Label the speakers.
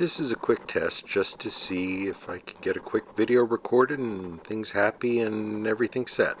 Speaker 1: This is a quick test just to see if I can get a quick video recorded and things happy and everything set.